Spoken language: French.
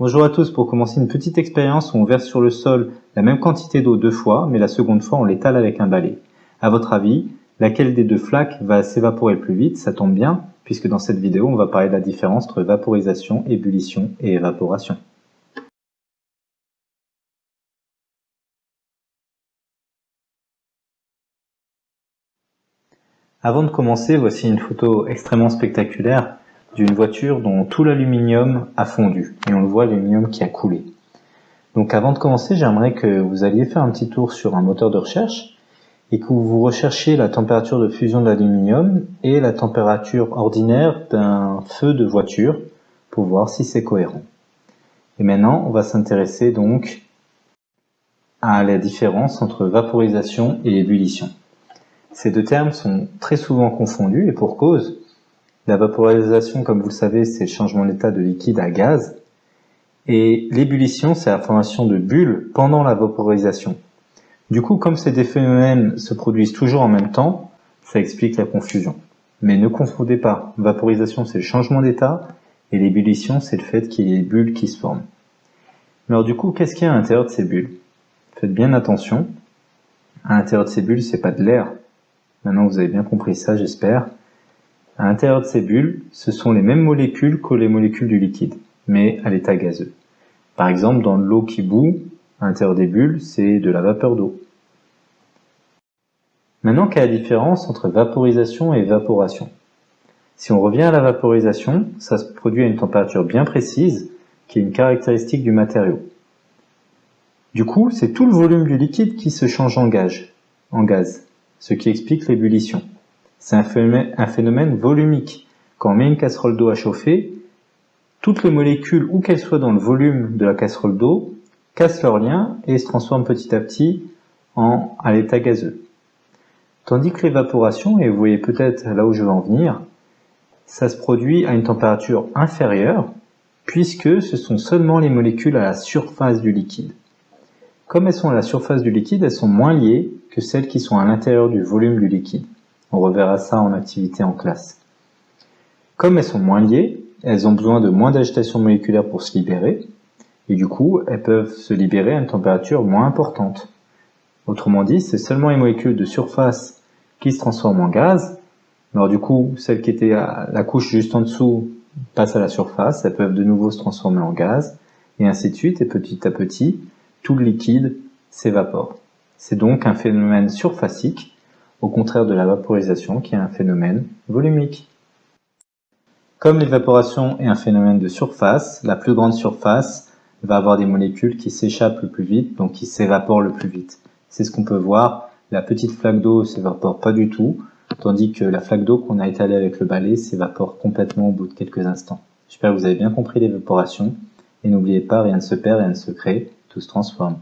Bonjour à tous, pour commencer une petite expérience où on verse sur le sol la même quantité d'eau deux fois, mais la seconde fois on l'étale avec un balai. À votre avis, laquelle des deux flaques va s'évaporer plus vite? Ça tombe bien, puisque dans cette vidéo on va parler de la différence entre vaporisation, ébullition et évaporation. Avant de commencer, voici une photo extrêmement spectaculaire d'une voiture dont tout l'aluminium a fondu. Et on le voit, l'aluminium qui a coulé. Donc avant de commencer, j'aimerais que vous alliez faire un petit tour sur un moteur de recherche et que vous recherchiez la température de fusion de l'aluminium et la température ordinaire d'un feu de voiture pour voir si c'est cohérent. Et maintenant, on va s'intéresser donc à la différence entre vaporisation et ébullition. Ces deux termes sont très souvent confondus et pour cause, la vaporisation, comme vous le savez, c'est le changement d'état de liquide à gaz. Et l'ébullition, c'est la formation de bulles pendant la vaporisation. Du coup, comme ces deux phénomènes se produisent toujours en même temps, ça explique la confusion. Mais ne confondez pas, vaporisation c'est le changement d'état, et l'ébullition c'est le fait qu'il y ait des bulles qui se forment. Alors du coup, qu'est-ce qu'il y a à l'intérieur de ces bulles? Faites bien attention, à l'intérieur de ces bulles, c'est pas de l'air. Maintenant vous avez bien compris ça, j'espère. À l'intérieur de ces bulles, ce sont les mêmes molécules que les molécules du liquide, mais à l'état gazeux. Par exemple, dans l'eau qui bout, à l'intérieur des bulles, c'est de la vapeur d'eau. Maintenant, quelle est la différence entre vaporisation et évaporation? Si on revient à la vaporisation, ça se produit à une température bien précise, qui est une caractéristique du matériau. Du coup, c'est tout le volume du liquide qui se change en gaz, en gaz ce qui explique l'ébullition. C'est un phénomène, volumique. Quand on met une casserole d'eau à chauffer, toutes les molécules, où qu'elles soient dans le volume de la casserole d'eau, cassent leur lien et se transforment petit à petit en, à l'état gazeux. Tandis que l'évaporation, et vous voyez peut-être là où je veux en venir, ça se produit à une température inférieure, puisque ce sont seulement les molécules à la surface du liquide. Comme elles sont à la surface du liquide, elles sont moins liées que celles qui sont à l'intérieur du volume du liquide. On reverra ça en activité en classe. Comme elles sont moins liées, elles ont besoin de moins d'agitation moléculaire pour se libérer, et du coup, elles peuvent se libérer à une température moins importante. Autrement dit, c'est seulement les molécules de surface qui se transforment en gaz. Alors du coup, celles qui étaient à la couche juste en dessous passent à la surface, elles peuvent de nouveau se transformer en gaz, et ainsi de suite, et petit à petit, tout le liquide s'évapore. C'est donc un phénomène surfacique au contraire de la vaporisation qui est un phénomène volumique. Comme l'évaporation est un phénomène de surface, la plus grande surface va avoir des molécules qui s'échappent le plus vite, donc qui s'évaporent le plus vite. C'est ce qu'on peut voir, la petite flaque d'eau s'évapore pas du tout, tandis que la flaque d'eau qu'on a étalée avec le balai s'évapore complètement au bout de quelques instants. J'espère que vous avez bien compris l'évaporation, et n'oubliez pas, rien ne se perd, rien ne se crée, tout se transforme.